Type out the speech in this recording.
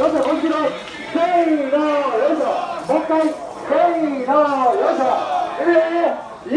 よいしょもう一度せーのよいしょ。もう一回せーのよいしょ。えー、い